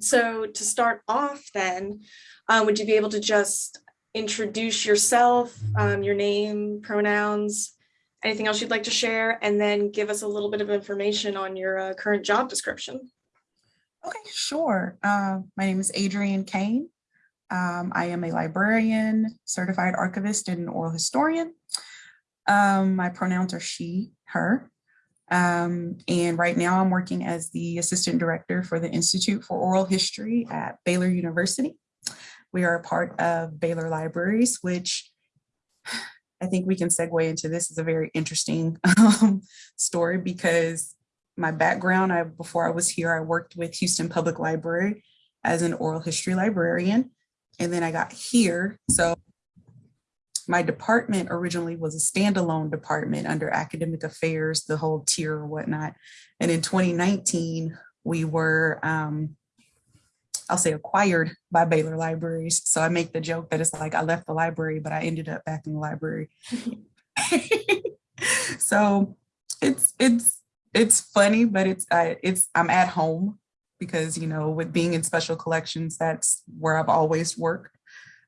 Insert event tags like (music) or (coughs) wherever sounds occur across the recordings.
So to start off then, um, would you be able to just introduce yourself, um, your name, pronouns, anything else you'd like to share, and then give us a little bit of information on your uh, current job description? Okay, sure. Uh, my name is Adrienne Cain. Um, I am a librarian, certified archivist, and an oral historian. Um, my pronouns are she, her. Um, and right now I'm working as the assistant director for the Institute for Oral History at Baylor University. We are a part of Baylor Libraries, which (sighs) I think we can segue into this is a very interesting (laughs) um, story because my background, I before I was here, I worked with Houston Public Library as an oral history librarian. And then I got here. So my department originally was a standalone department under academic affairs, the whole tier or whatnot. And in 2019, we were, um, I'll say acquired by Baylor Libraries. So I make the joke that it's like I left the library, but I ended up back in the library. (laughs) so it's, it's, it's funny, but it's, I, it's, I'm at home because, you know, with being in special collections, that's where I've always worked.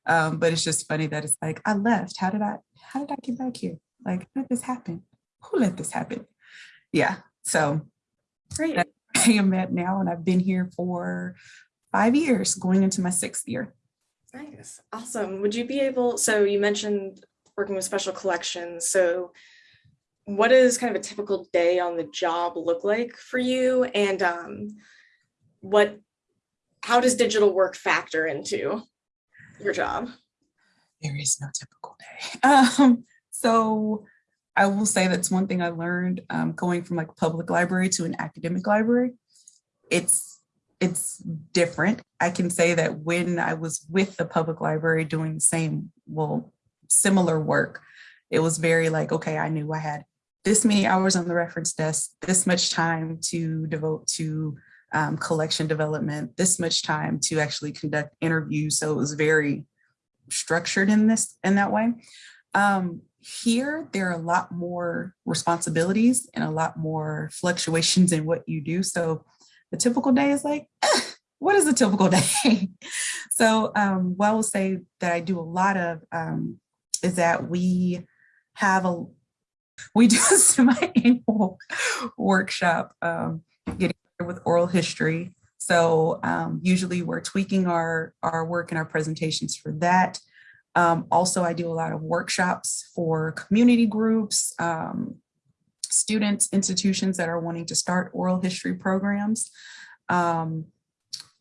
Um, but it's just funny that it's like, I left. How did I, how did I get back here? Like, how did this happen? Who let this happen? Yeah. So Great. I (laughs) am at now, and I've been here for five years, going into my sixth year. Nice. Awesome. Would you be able, so you mentioned working with special collections. So what does kind of a typical day on the job look like for you? And um, what, how does digital work factor into your job? There is no typical day. (laughs) Um, so I will say that's one thing I learned um, going from like public library to an academic library. It's it's different. I can say that when I was with the public library doing the same, well, similar work, it was very like, okay, I knew I had this many hours on the reference desk, this much time to devote to um, collection development, this much time to actually conduct interviews. So it was very structured in this in that way. Um, here, there are a lot more responsibilities and a lot more fluctuations in what you do. So the typical day is like, eh, (coughs) what is a typical (laughs) day? so um, what I will say that I do a lot of um, is that we have a, we do a (laughs) semi-annual workshop um, with oral history. So um, usually we're tweaking our, our work and our presentations for that. Um, also, I do a lot of workshops for community groups, um, students, institutions that are wanting to start oral history programs. Um,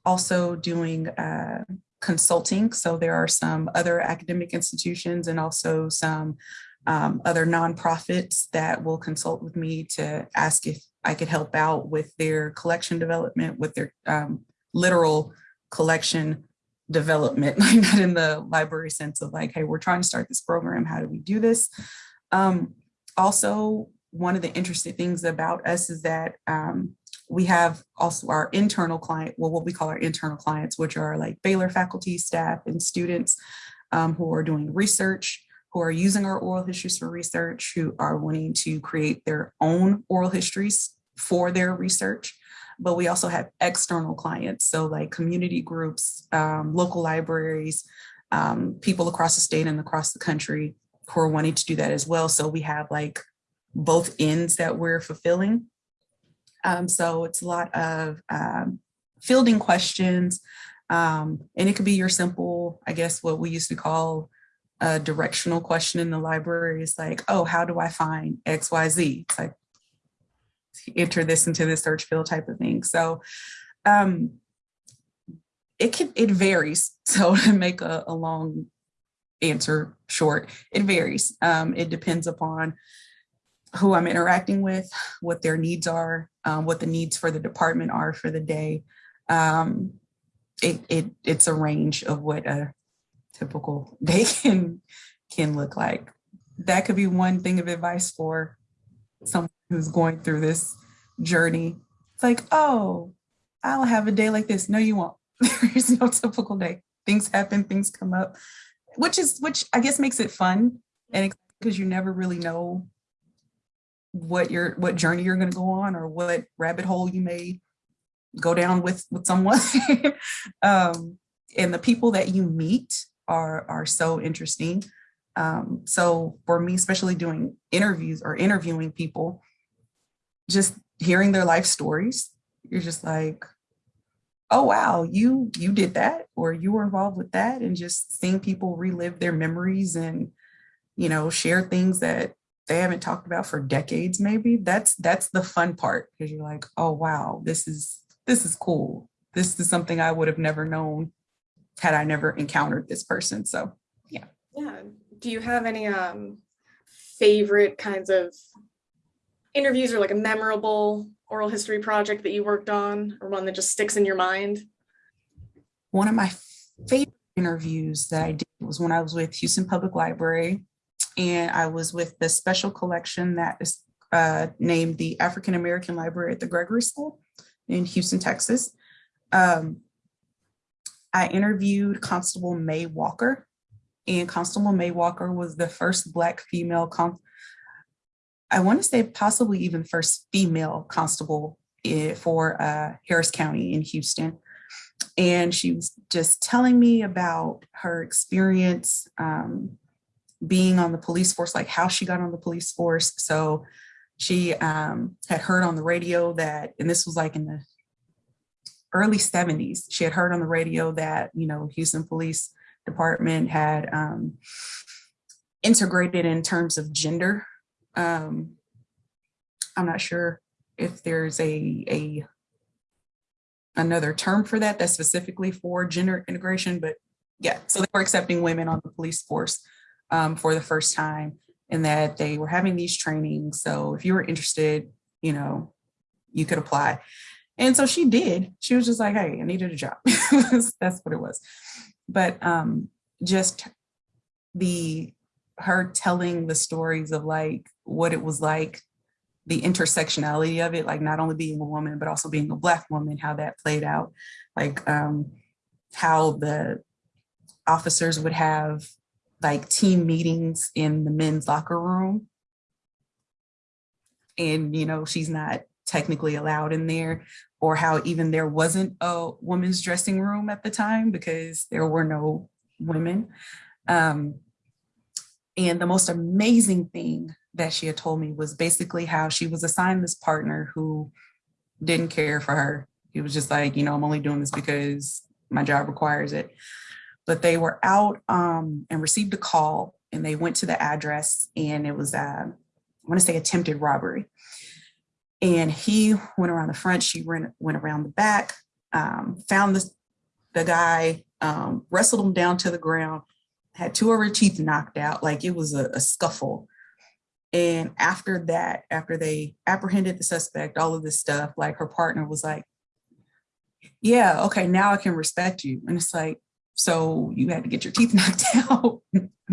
also doing uh, consulting. So there are some other academic institutions and also some um, other nonprofits that will consult with me to ask if I could help out with their collection development, with their um, literal collection development, (laughs) like not in the library sense of like, hey, we're trying to start this program. How do we do this? Um, also, one of the interesting things about us is that um, we have also our internal client, well, what we call our internal clients, which are like Baylor faculty, staff, and students um, who are doing research, who are using our oral histories for research, who are wanting to create their own oral histories for their research. But we also have external clients, so like community groups, um, local libraries, um, people across the state and across the country who are wanting to do that as well. So we have like both ends that we're fulfilling. Um, so it's a lot of um, fielding questions, um, and it could be your simple, I guess, what we used to call a directional question in the library is like, oh, how do I find X, Y, Z? It's like, enter this into the search field type of thing. So um, it can, it varies. (laughs) So to make a, a long answer short, it varies. Um, it depends upon who I'm interacting with, what their needs are, um, what the needs for the department are for the day. Um, it, it, it's a range of what a typical day can, can look like. That could be one thing of advice for someone who's going through this journey. It's like, oh, I'll have a day like this. No, you won't. (laughs) There is no typical day. Things happen, things come up, which is, which I guess makes it fun. And because you never really know what your what journey you're going to go on or what rabbit hole you may go down with with someone. (laughs) um, and the people that you meet are are so interesting. Um, so for me, especially doing interviews or interviewing people, just hearing their life stories, you're just like, oh wow, you you did that or you were involved with that, and just seeing people relive their memories and you know share things that they haven't talked about for decades maybe that's that's the fun part because you're like oh wow this is this is cool this is something i would have never known had i never encountered this person so yeah Yeah. Do you have any um favorite kinds of interviews or like a memorable oral history project that you worked on or one that just sticks in your mind? one of my favorite interviews that i did was when i was with houston public library and i was with the special collection that is uh, named the african american library at the gregory school in houston texas um, I interviewed Constable May Walker, and Constable May Walker was the first Black female, con- I want to say possibly even first female constable eh, for uh, Harris County in Houston. And she was just telling me about her experience um, being on the police force, like how she got on the police force. So she um, had heard on the radio that, and this was like in the early 70s she had heard on the radio that you know houston police department had um, integrated in terms of gender. Um, i'm not sure if there's a a another term for that that's specifically for gender integration but yeah so they were accepting women on the police force um, for the first time and that they were having these trainings. So if you were interested you know you could apply and so she did. She was just like, hey, I needed a job. (laughs) That's what it was. But um, just the her telling the stories of like what it was like, the intersectionality of it, like not only being a woman, but also being a black woman, how that played out, like um, how the officers would have like team meetings in the men's locker room. And, you know, she's not technically allowed in there or how even there wasn't a women's dressing room at the time because there were no women. Um, and the most amazing thing that she had told me was basically how she was assigned this partner who didn't care for her. He was just like, you know, I'm only doing this because my job requires it. But they were out um, and received a call and they went to the address and it was, uh, I want to say attempted robbery. And he went around the front, she went, went around the back, um, found the, the guy, um, wrestled him down to the ground, had two of her teeth knocked out, like it was a, a scuffle. And after that, after they apprehended the suspect, all of this stuff, like her partner was like, yeah, okay, now I can respect you. And it's like, so you had to get your teeth (laughs) knocked out,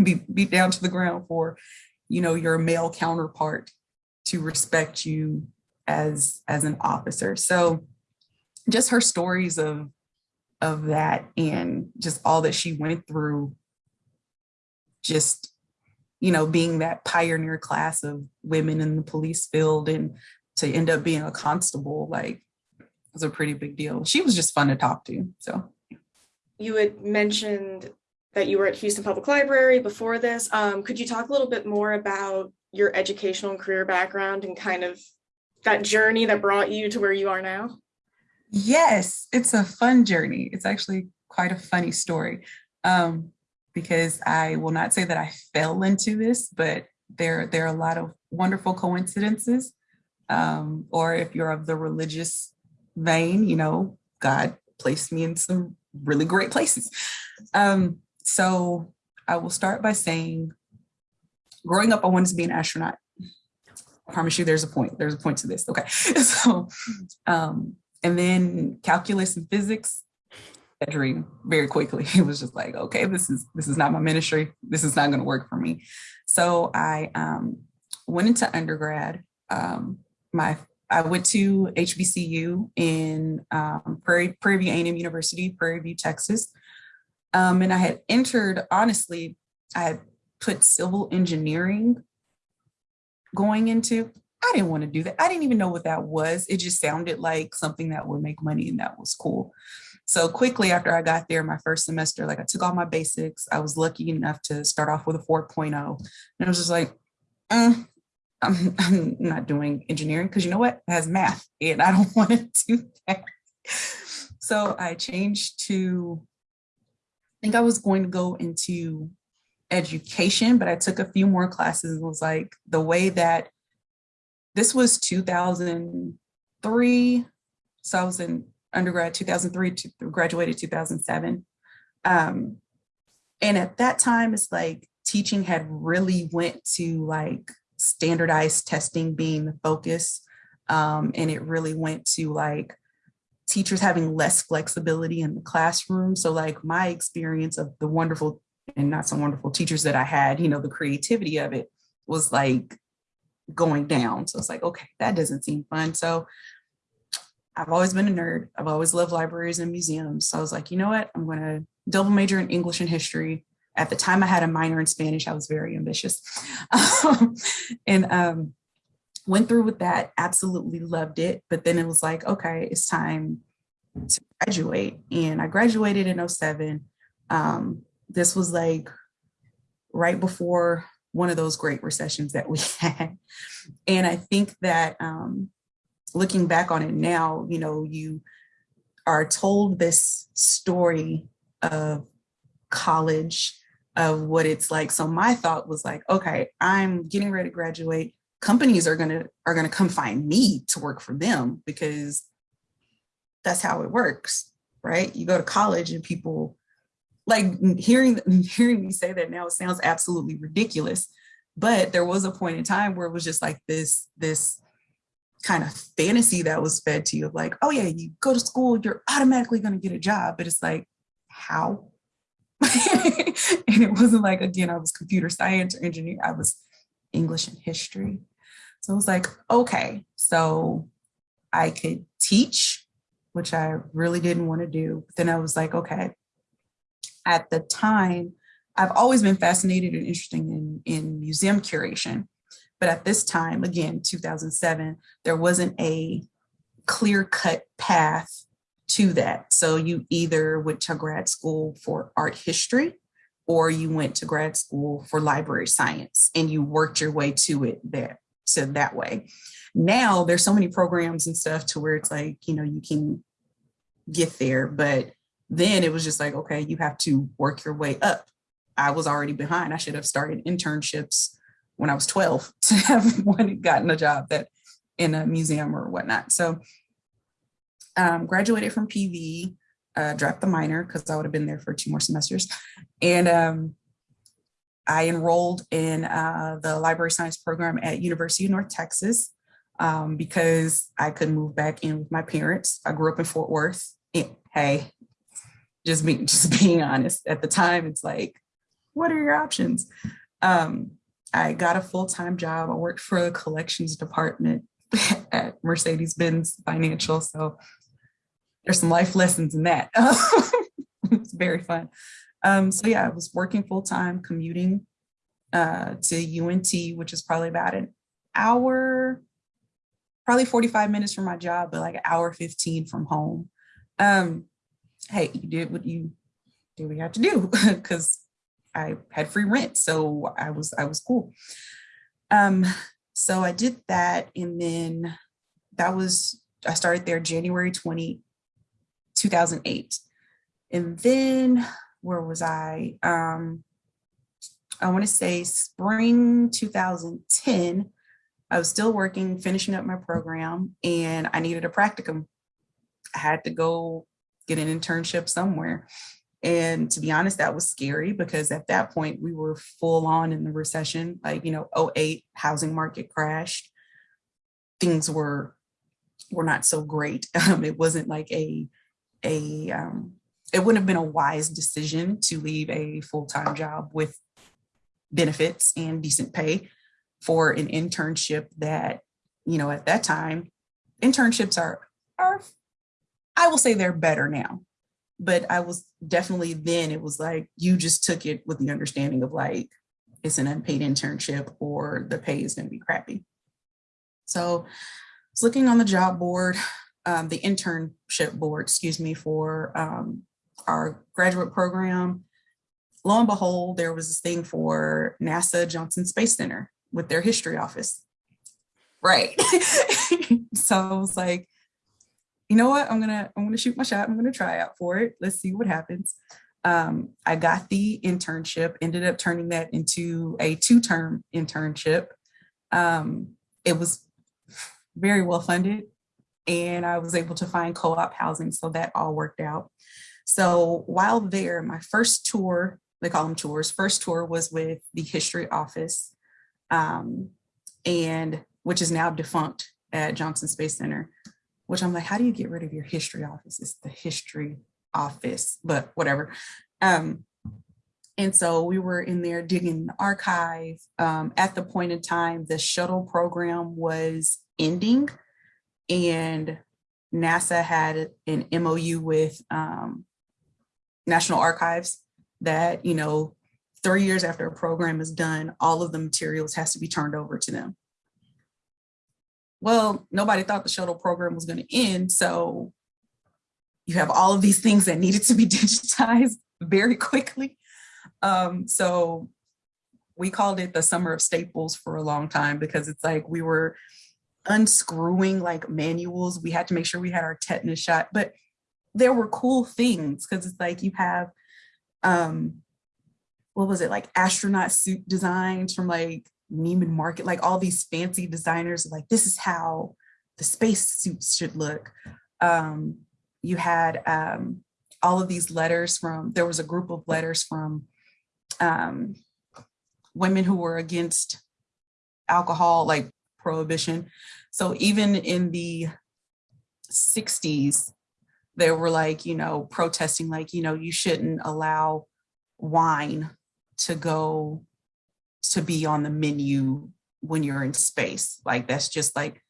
be beat down to the ground for, you know, your male counterpart to respect you as as an officer. So just her stories of of that and just all that she went through just you know being that pioneer class of women in the police field and to end up being a constable like was a pretty big deal she was just fun to talk to so You had mentioned that you were at Houston Public Library before this. Um, could you talk a little bit more about your educational and career background and kind of that journey that brought you to where you are now? Yes, it's a fun journey. It's actually quite a funny story um, because I will not say that I fell into this, but there, there are a lot of wonderful coincidences. Um, or if you're of the religious vein, you know, God placed me in some really great places. Um, so I will start by saying, growing up, I wanted to be an astronaut. I promise you there's a point. There's a point to this. Okay. (laughs) So, um, and then calculus and physics, that dream very quickly. (laughs) It was just like, okay, this is this is not my ministry. This is not going to work for me. So I um, went into undergrad. Um, my I went to HBCU in um, Prairie, Prairie View A&M University, Prairie View, Texas. Um, and I had entered, honestly, I had put civil engineering going into I didn't want to do that. I didn't even know what that was. It just sounded like something that would make money and that was cool. So quickly after I got there, my first semester, like I took all my basics. I was lucky enough to start off with a 4.0. And I was just like, "Mm, I'm, I'm not doing engineering because you know what? It has math and I don't (laughs) want to do that. So I changed to, I think I was going to go into education, but I took a few more classes and was like, the way that this was 2003. So I was in undergrad 2003 to graduated 2007. Um, and at that time, it's like teaching had really went to like standardized testing being the focus. Um, and it really went to like teachers having less flexibility in the classroom. So like my experience of the wonderful and not so wonderful teachers that I had, you know, the creativity of it was like going down. So it's like, okay, that doesn't seem fun. So I've always been a nerd. I've always loved libraries and museums. So I was like, you know what? I'm going to double major in English and history. At the time I had a minor in Spanish. I was very ambitious (laughs) and um, went through with that. Absolutely loved it. But then it was like, okay, it's time to graduate. And I graduated in 07. Um, this was like right before one of those great recessions that we (laughs) had. And I think that um, looking back on it now, you know, you are told this story of college, of what it's like. So my thought was like, okay, I'm getting ready to graduate. Companies are gonna are gonna come find me to work for them because that's how it works, right? You go to college and people like hearing (laughs) hearing me say that now sounds absolutely ridiculous but there was a point in time where it was just like this this kind of fantasy that was fed to you of like oh yeah you go to school you're automatically going to get a job but it's like how? (laughs) And it wasn't like again i was computer science or engineer i was english and history. So it was like okay so i could teach which i really didn't want to do but then i was like okay at the time, I've always been fascinated and interested in, in museum curation. But at this time, again, 2007, there wasn't a clear cut path to that. So you either went to grad school for art history or you went to grad school for library science and you worked your way to it there so that way. Now there's so many programs and stuff to where it's like, you know, you can get there, but then it was just like, okay, you have to work your way up. I was already behind. I should have started internships when I was 12 (laughs) to have gotten a job that in a museum or whatnot. So um, graduated from PV, uh, dropped the minor because I would have been there for two more semesters. And um, I enrolled in uh, the library science program at University of North Texas um, because I could move back in with my parents. I grew up in Fort Worth. Hey, just being (laughs) just being honest. At the time it's like what are your options? Um, i got a full-time job. I worked for the collections department (laughs) at mercedes-benz financial so there's some life lessons in that. (laughs) It's very fun. Um, so yeah i was working full-time commuting uh, to unt which is probably about an hour probably 45 minutes from my job but like an hour 15 from home. Um, hey, you did what you do what you have to do (laughs) because I had free rent. So I was I was cool. Um, so I did that and then that was I started there January 20, 2008. And then where was I? Um, I want to say spring 2010. I was still working, finishing up my program, and I needed a practicum. I had to go get an internship somewhere. And to be honest, that was scary because at that point we were full on in the recession, like, you know, 08 housing market crashed. Things were were not so great. (laughs) Um, it wasn't like a a um, it wouldn't have been a wise decision to leave a full-time job with benefits and decent pay for an internship that, you know, at that time, internships are are I will say they're better now. But I was definitely then it was like you just took it with the understanding of like it's an unpaid internship or the pay is going to be crappy. So I was looking on the job board, um, the internship board, excuse me, for um, our graduate program. Lo and behold, there was this thing for NASA Johnson Space Center with their history office. Right. (laughs) so I was like, you know what? I'm gonna I'm gonna shoot my shot. I'm gonna try out for it. Let's see what happens. Um, I got the internship, ended up turning that into a two-term internship. Um, it was very well funded and I was able to find co-op housing. So that all worked out. So while there, my first tour, they call them tours, first tour was with the history office um, and which is now defunct at Johnson Space Center, which I'm like, how do you get rid of your history office? It's the history office, but whatever. Um, and so we were in there digging the archive. Um, at the point in time, the shuttle program was ending and NASA had an MOU with um, National Archives that, you know, three years after a program is done, all of the materials has to be turned over to them. Well, nobody thought the shuttle program was going to end. So you have all of these things that needed to be (laughs) digitized very quickly. Um, so we called it the summer of staples for a long time because it's like we were unscrewing like manuals. We had to make sure we had our tetanus shot, but there were cool things because it's like you have, um, what was it like astronaut suit designs from like Neiman Marcus, like all these fancy designers like this is how the space suits should look. Um, you had um, all of these letters from, there was a group of letters from um, women who were against alcohol, like prohibition. So even in the 60s, they were like, you know, protesting like, you know, you shouldn't allow wine to go to be on the menu when you're in space. Like that's just like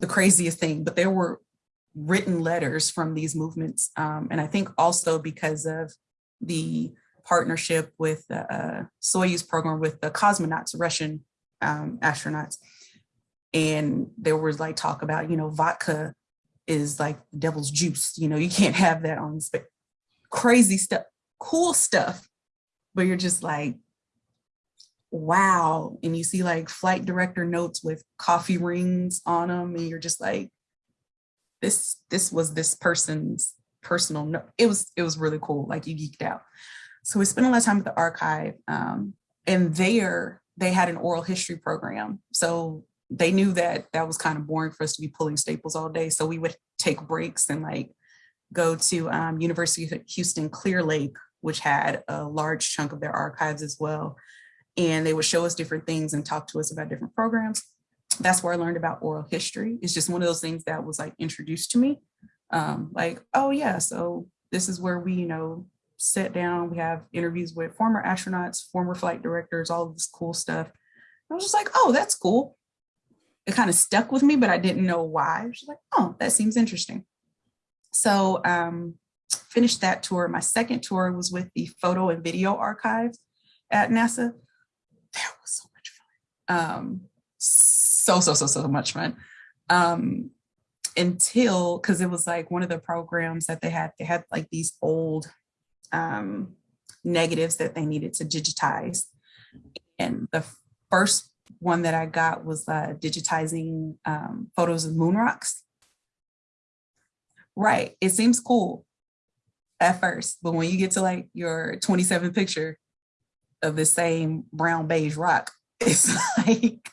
the craziest thing. But there were written letters from these movements. Um, and I think also because of the partnership with the uh, Soyuz program with the cosmonauts, Russian um, astronauts. And there was like talk about, you know, vodka is like devil's juice. You know, you can't have that on space. Crazy stuff, cool stuff. But you're just like, wow. And you see like flight director notes with coffee rings on them. And you're just like, this, this was this person's personal note. It was, it was really cool. Like you geeked out. So we spent a lot of time at the archive. Um, and there they had an oral history program. So they knew that that was kind of boring for us to be pulling staples all day. So we would take breaks and like go to um, University of Houston Clear Lake, which had a large chunk of their archives as well. And they would show us different things and talk to us about different programs. That's where I learned about oral history. It's just one of those things that was like introduced to me. Um, like, oh yeah, so this is where we, you know, sit down, we have interviews with former astronauts, former flight directors, all of this cool stuff. I was just like, oh, that's cool. It kind of stuck with me, but I didn't know why. Was like, oh, that seems interesting. So um, finished that tour. My second tour was with the photo and video archive at NASA. That was so much fun. Um, so, so, so, so much fun. Um, until, cause it was like one of the programs that they had, they had like these old um, negatives that they needed to digitize. And the first one that I got was uh, digitizing um, photos of moon rocks. Right, it seems cool at first, but when you get to like your 27 picture of the same brown beige rock, (laughs) it's like,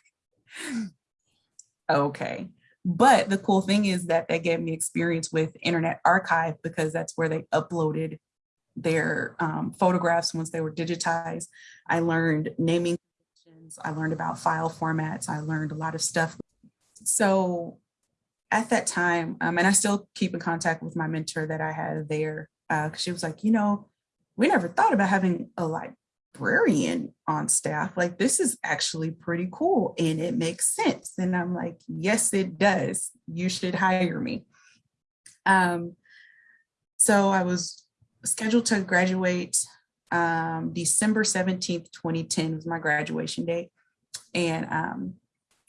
okay. But the cool thing is that they gave me experience with Internet Archive because that's where they uploaded their um, photographs once they were digitized. I learned naming I learned about file formats. I learned a lot of stuff. So at that time, um, and I still keep in contact with my mentor that I had there, because uh, she was like, you know, we never thought about having a librarian on staff. Like, this is actually pretty cool and it makes sense. And I'm like, yes, it does. You should hire me. Um, so I was scheduled to graduate um, December 17th, 2010 was my graduation date. And um,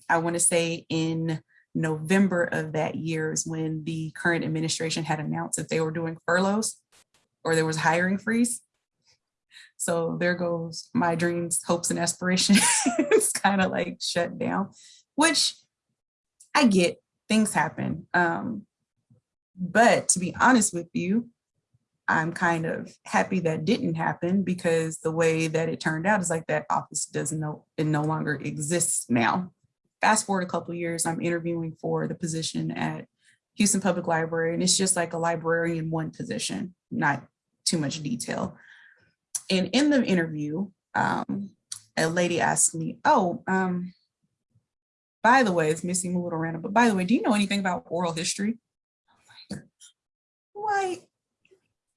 I want to say in November of that year is when the current administration had announced that they were doing furloughs or there was hiring freeze. So there goes my dreams, hopes, and aspirations (laughs) kind of like shut down, which I get things happen. Um, but to be honest with you, I'm kind of happy that didn't happen because the way that it turned out is like that office doesn't know it no longer exists now. Fast forward a couple years, I'm interviewing for the position at Houston Public Library, and it's just like a librarian one position, not too much detail. And in the interview, um, a lady asked me, "Oh, um, by the way, it's missing a little random, but by the way, do you know anything about oral history?" Why,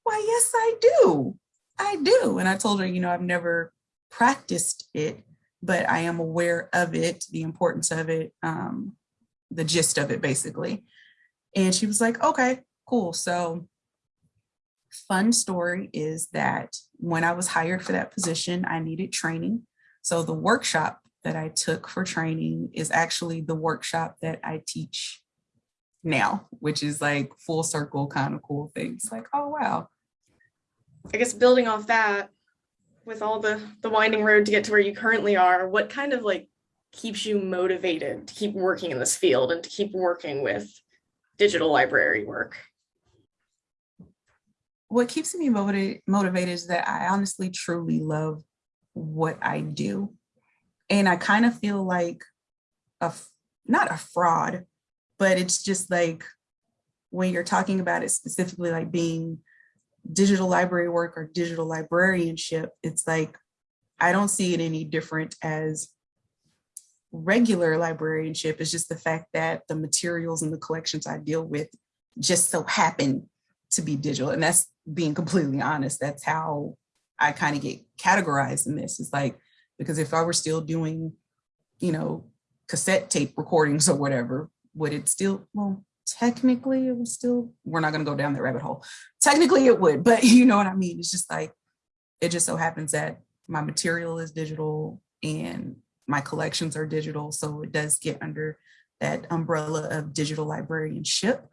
why, yes, I do. I do. And I told her, you know, I've never practiced it, but I am aware of it, the importance of it, um, the gist of it, basically. And she was like, okay, cool. So fun story is that when I was hired for that position, I needed training. So the workshop that I took for training is actually the workshop that I teach now, which is like full circle kind of cool things. Like, oh wow. I guess building off that, with all the the winding road to get to where you currently are, what kind of like keeps you motivated to keep working in this field and to keep working with digital library work? What keeps me motivated motivated is that I honestly truly love what I do. And I kind of feel like a not a fraud, but it's just like when you're talking about it specifically like being digital library work or digital librarianship, it's like, I don't see it any different as regular librarianship. It's just the fact that the materials and the collections I deal with just so happen to be digital. And that's being completely honest. That's how I kind of get categorized in this. It's like, because if I were still doing, you know, cassette tape recordings or whatever, would it still, well, technically it would still, we're not going to go down that rabbit hole. Technically it would, but (laughs) you know what I mean? It's just like, it just so happens that my material is digital and my collections are digital. So it does get under that umbrella of digital librarianship.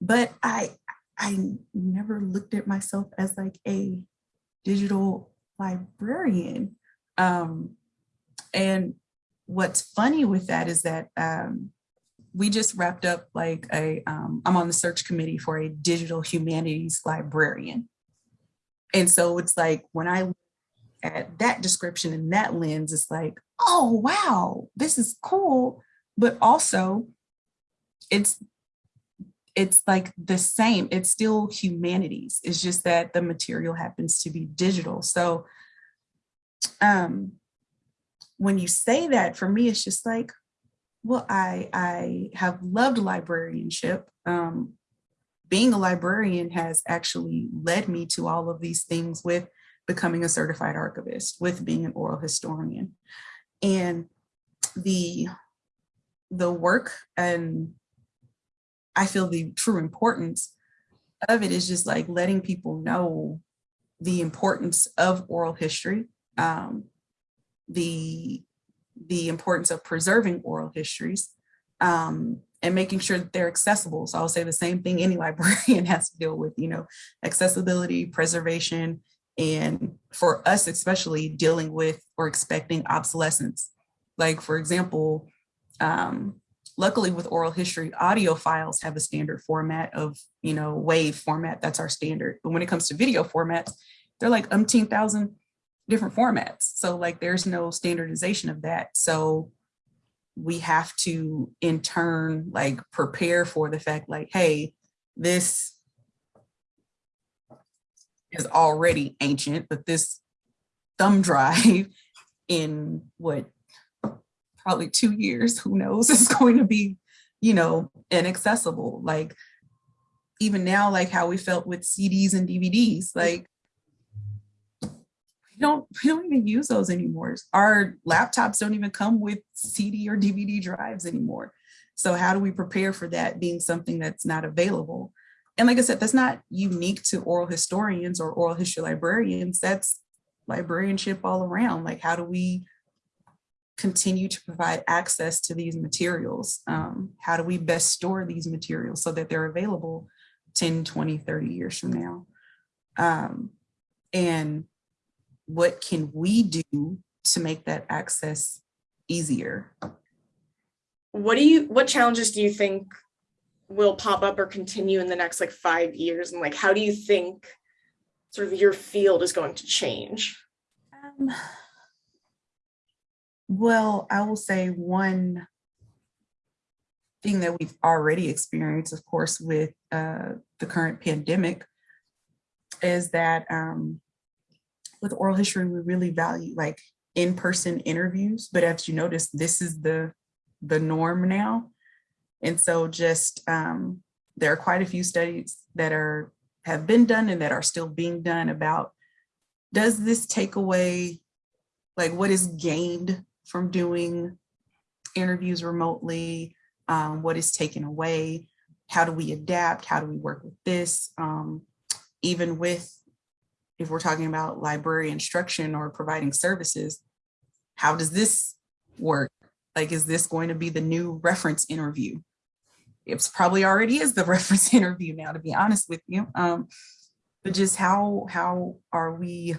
But I, I never looked at myself as like a digital librarian. Um, and what's funny with that is that um, we just wrapped up like a, um, I'm on the search committee for a digital humanities librarian. And so it's like when I look at that description and that lens, it's like, oh, wow, this is cool. But also it's it's like the same, it's still humanities. It's just that the material happens to be digital. So um when you say that for me, it's just like, well, I, I have loved librarianship. Um, being a librarian has actually led me to all of these things with becoming a certified archivist, with being an oral historian. And the, the work and I feel the true importance of it is just like letting people know the importance of oral history, um, the the importance of preserving oral histories um, and making sure that they're accessible. So I'll say the same thing any (laughs) librarian has to deal with, you know, accessibility, preservation, and for us especially dealing with or expecting obsolescence. Like for example, um, luckily with oral history, audio files have a standard format of, you know, wave format, that's our standard. But when it comes to video formats, they're like umpteen thousand different formats. So like there's no standardization of that. So we have to in turn like prepare for the fact like, hey, this is already ancient, but this thumb drive (laughs) in what probably two years, who knows, (laughs) is going to be, you know, inaccessible. Like even now, like how we felt with CDs and DVDs, like we don't we don't even use those anymore. Our laptops don't even come with CD or DVD drives anymore. So how do we prepare for that being something that's not available? And like I said, that's not unique to oral historians or oral history librarians. That's librarianship all around. Like how do we continue to provide access to these materials? Um, how do we best store these materials so that they're available 10, 20, 30 years from now? Um, and what can we do to make that access easier? What do you, what challenges do you think will pop up or continue in the next like five years? And like, how do you think sort of your field is going to change? Um, well, I will say one thing that we've already experienced, of course, with uh, the current pandemic is that um, with oral history, we really value like in-person interviews, but as you notice, this is the, the norm now. And so just, um, there are quite a few studies that are, have been done and that are still being done about, does this take away, like what is gained from doing interviews remotely? Um, what is taken away? How do we adapt? How do we work with this? Um, even with, if we're talking about library instruction or providing services, how does this work? Like, is this going to be the new reference interview? It's probably already is the (laughs) reference interview now, to be honest with you. Um, but just how, how are we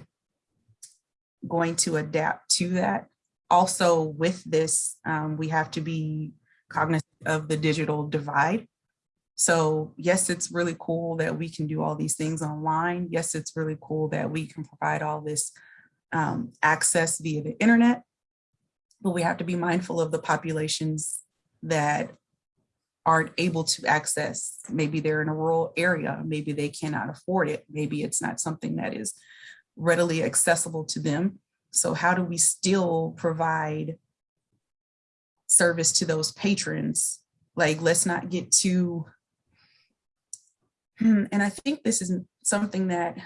going to adapt to that? Also with this, um, we have to be cognizant of the digital divide. So yes, it's really cool that we can do all these things online. Yes, it's really cool that we can provide all this um, access via the internet, but we have to be mindful of the populations that aren't able to access. Maybe they're in a rural area, maybe they cannot afford it. Maybe it's not something that is readily accessible to them. So how do we still provide service to those patrons? Like, let's not get too (clears throat) and I think this is something that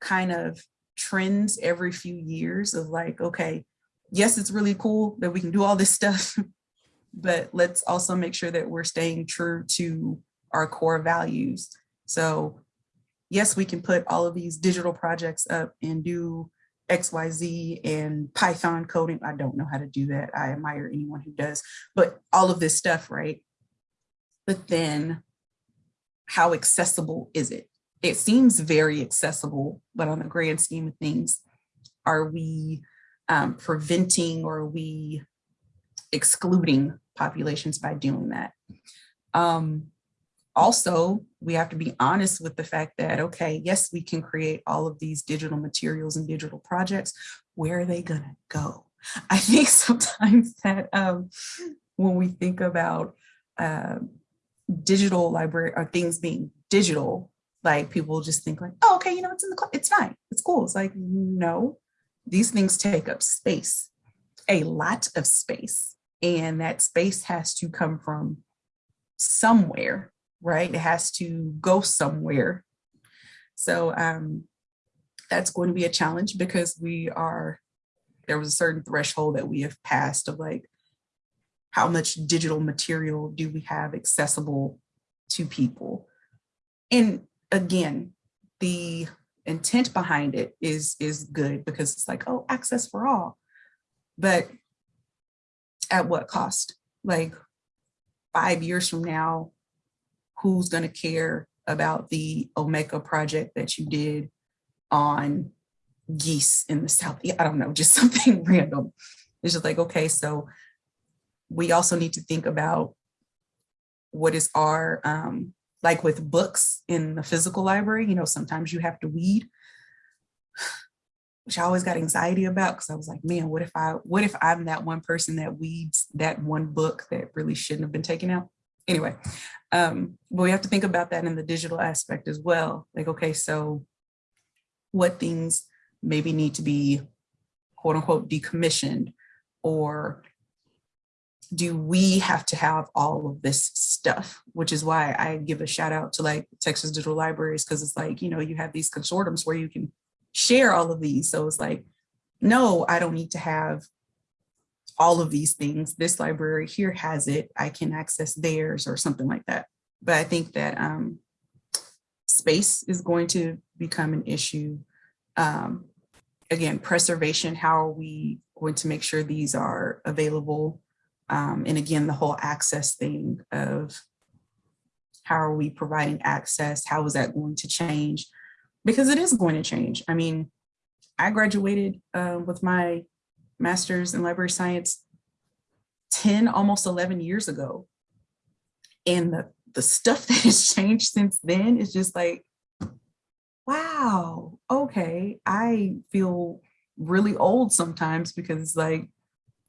kind of trends every few years of like, okay, yes, it's really cool that we can do all this stuff, (laughs) but let's also make sure that we're staying true to our core values. So yes, we can put all of these digital projects up and do XYZ and Python coding. I don't know how to do that. I admire anyone who does, but all of this stuff, right? But then how accessible is it? It seems very accessible, but on the grand scheme of things, are we um, preventing or are we excluding populations by doing that? Um, also, we have to be honest with the fact that, okay, yes, we can create all of these digital materials and digital projects. Where are they gonna go? (laughs) I think sometimes that um, when we think about uh, digital library or things being digital, like people just think like, oh, okay, you know, it's in the, it's fine, it's cool. It's like, no, these things take up space, a lot of space. And that space has to come from somewhere, right? It has to go somewhere. So um, that's going to be a challenge because we are, there was a certain threshold that we have passed of like, how much digital material do we have accessible to people? And again, the intent behind it is, is good because it's like, oh, access for all. But at what cost? Like five years from now, who's gonna care about the Omeka project that you did on geese in the South? I don't know, just (laughs) something random. It's just like, okay, so we also need to think about what is our, um, like with books in the physical library, you know, sometimes you have to weed, which I always got anxiety about because I was like, man, what if I, what if I'm that one person that weeds that one book that really shouldn't have been taken out? Anyway, um, but we have to think about that in the digital aspect as well. Like, okay, so what things maybe need to be quote unquote decommissioned or do we have to have all of this stuff? Which is why I give a shout out to like Texas Digital Libraries, because it's like, you know, you have these consortiums where you can share all of these. So it's like, no, I don't need to have all of these things. This library here has it. I can access theirs or something like that. But I think that um, space is going to become an issue. Um, again, preservation, how are we going to make sure these are available. Um, and again, the whole access thing of how are we providing access? How is that going to change? Because it is going to change. I mean, I graduated uh, with my master's in library science 10, almost 11 years ago. And the, the stuff (laughs) that has changed since then is just like, wow, okay, I feel really old sometimes because like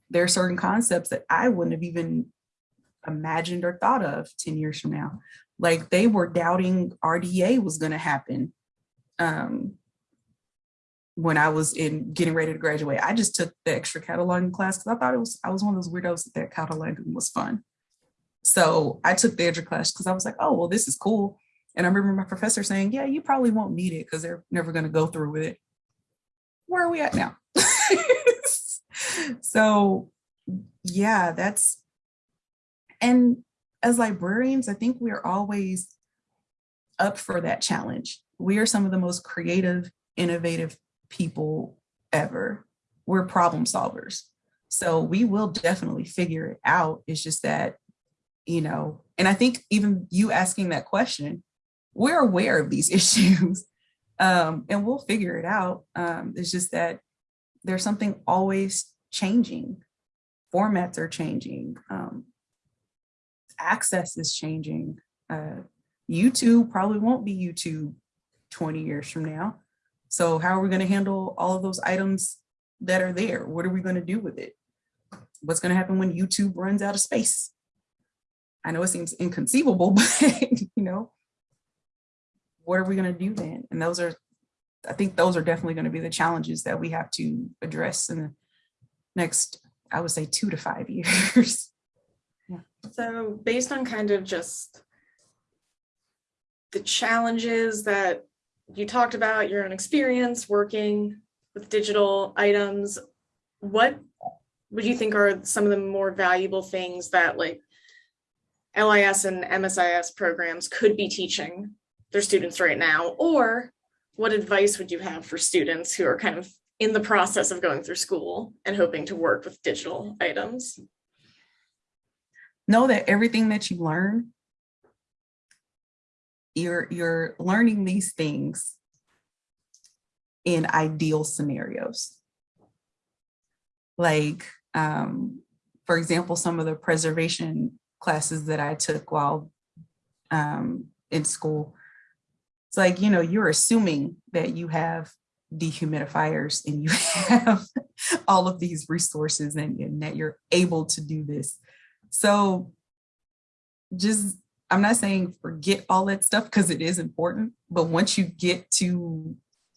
there are certain concepts that I wouldn't have even imagined or thought of 10 years from now. Like they were doubting RDA was going to happen um, when I was in getting ready to graduate. I just took the extra cataloging class because I thought it was, I was one of those weirdos that cataloging was fun. So I took the extra class because I was like, oh, well, this is cool. And I remember my professor saying, yeah, you probably won't need it because they're never going to go through with it. Where are we at now? (laughs) so yeah, that's, and as librarians, I think we're always up for that challenge. We are some of the most creative, innovative people ever. We're problem solvers. So we will definitely figure it out. It's just that, you know, and I think even you asking that question, we're aware of these (laughs) issues um, and we'll figure it out. Um, it's just that there's something always changing. Formats are changing. Um, access is changing. Uh, YouTube probably won't be YouTube 20 years from now. So how are we going to handle all of those items that are there? What are we going to do with it? What's going to happen when YouTube runs out of space? I know it seems inconceivable, (laughs) but you know, what are we going to do then? And those are, I think those are definitely going to be the challenges that we have to address in the next, I would say two to five (laughs) years. yeah. So based on kind of just the challenges that you talked about, your own experience working with digital items, what would you think are some of the more valuable things that like LIS and MSIS programs could be teaching their students right now? Or what advice would you have for students who are kind of in the process of going through school and hoping to work with digital items? Know that everything that you learn, you're, you're learning these things in ideal scenarios. Like, um, for example, some of the preservation classes that I took while um, in school, it's like, you know, you're assuming that you have dehumidifiers and you (laughs) have all of these resources and, and that you're able to do this. So just, I'm not saying forget all that stuff because it is important, but once you get to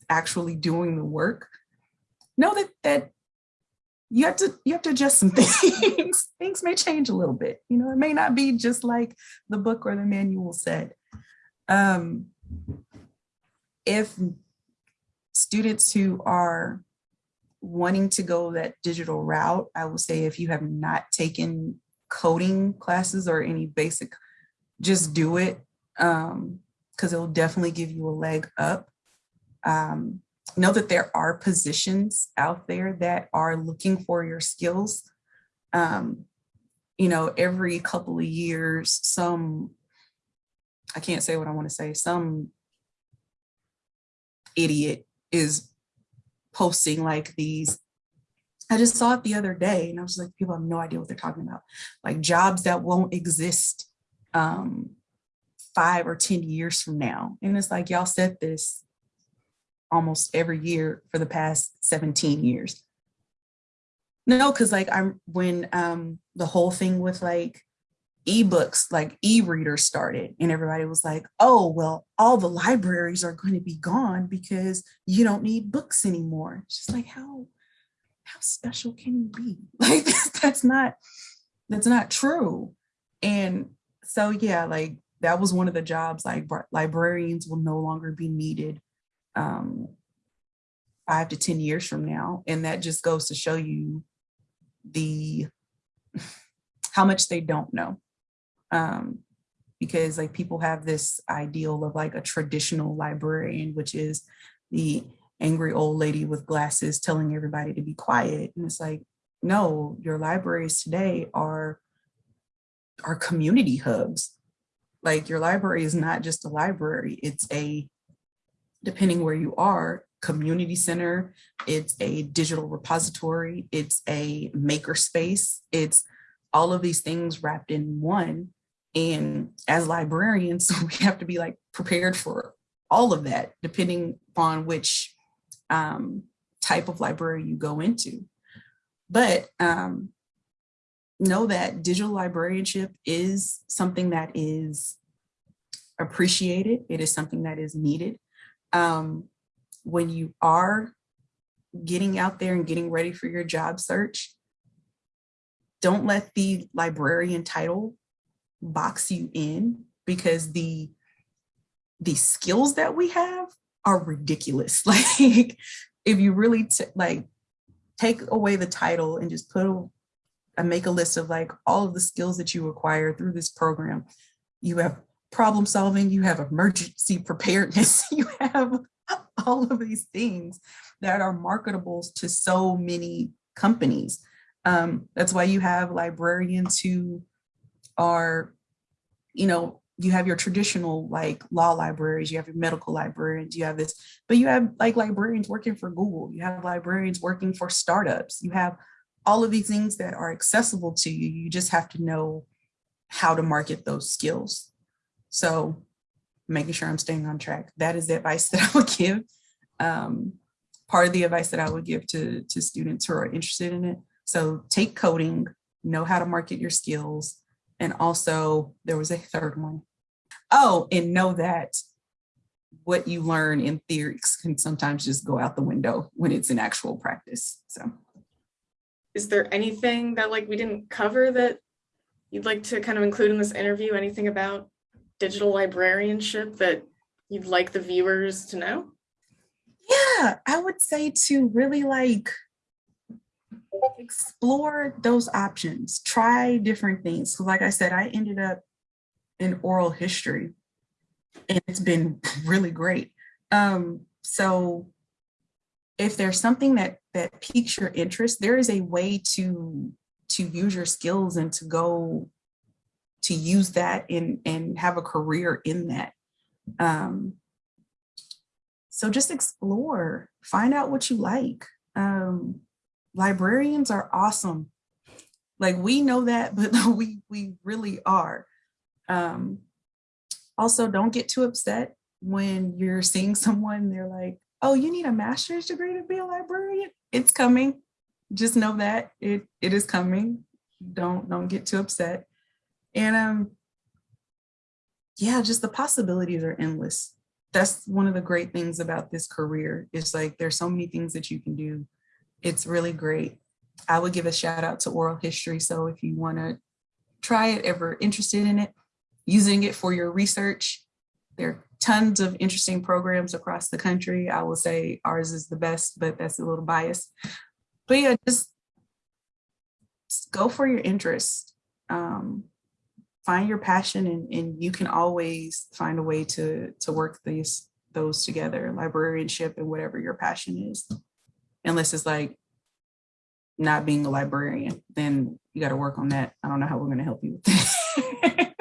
actually doing the work, know that that you have to you have to adjust some (laughs) things. things may change a little bit. You know, it may not be just like the book or the manual said. Um, if students who are wanting to go that digital route, I will say if you have not taken coding classes or any basic, just do it um, because it'll definitely give you a leg up. Um, know that there are positions out there that are looking for your skills. Um, you know, every couple of years, some, I can't say what I want to say, some idiot is posting like these I just saw it the other day and I was like, people have no idea what they're talking about. Like jobs that won't exist um, five or 10 years from now. And it's like, y'all said this almost every year for the past 17 years. No, because like I'm when um, the whole thing with like ebooks, like e-readers started and everybody was like, oh, well, all the libraries are going to be gone because you don't need books anymore. It's just like, how, how special can you be? (laughs) Like that's not, that's not true. And so, yeah, like that was one of the jobs like librarians will no longer be needed um, five to 10 years from now. And that just goes to show you the, (laughs) how much they don't know. Um, because like people have this ideal of like a traditional librarian, which is the angry old lady with glasses telling everybody to be quiet. And it's like, no, your libraries today are, are community hubs. Like your library is not just a library, it's a, depending where you are, community center, it's a digital repository, it's a maker space, it's all of these things wrapped in one. And as librarians, (laughs) we have to be like prepared for all of that, depending upon which um, type of library you go into. But um, know that digital librarianship is something that is appreciated. It is something that is needed. Um, when you are getting out there and getting ready for your job search, don't let the librarian title box you in because the the skills that we have are ridiculous. (laughs) Like if you really like take away the title and just put a make a list of like all of the skills that you acquire through this program, you have problem solving, you have emergency (laughs) preparedness, (laughs) you have all of these things that are marketable to so many companies. Um, that's why you have librarians who are, you know, you have your traditional like law libraries, you have your medical librarians, you have this, but you have like librarians working for Google, you have librarians working for startups, you have all of these things that are accessible to you. You just have to know how to market those skills. So making sure I'm staying on track. That is the advice (laughs) that I would give. Um, part of the advice that I would give to, to students who are interested in it. So take coding, know how to market your skills. And also there was a third one. Oh, and know that what you learn in theories can sometimes just go out the window when it's in actual practice. So Is there anything that like we didn't cover that you'd like to kind of include in this interview? Anything about digital librarianship that you'd like the viewers to know? yeah, I would say to really like explore those options, try different things. Like I said, I ended up in oral history and it's been really great. Um, so if there's something that that piques your interest, there is a way to to use your skills and to go to use that and and have a career in that. Um, so just explore, find out what you like. Um, librarians are awesome. Like we know that, (laughs) but we we really are. Um, also, don't get too upset when you're seeing someone, they're like, oh, you need a master's degree to be a librarian? It's coming. Just know that it it is coming. Don't don't get too upset. And um, yeah, just the possibilities are endless. That's one of the great things about this career. It's like there's so many things that you can do. It's really great. I would give a shout out to oral history. So if you want to try it, ever interested in it, using it for your research, there tons of interesting programs across the country. I will say ours is the best, but that's a little biased. But yeah, just, just go for your interest. Um, find your passion and, and you can always find a way to, to work these those together, librarianship and whatever your passion is. Unless it's like not being a librarian, then you got to work on that. I don't know how we're going to help you with that. (laughs)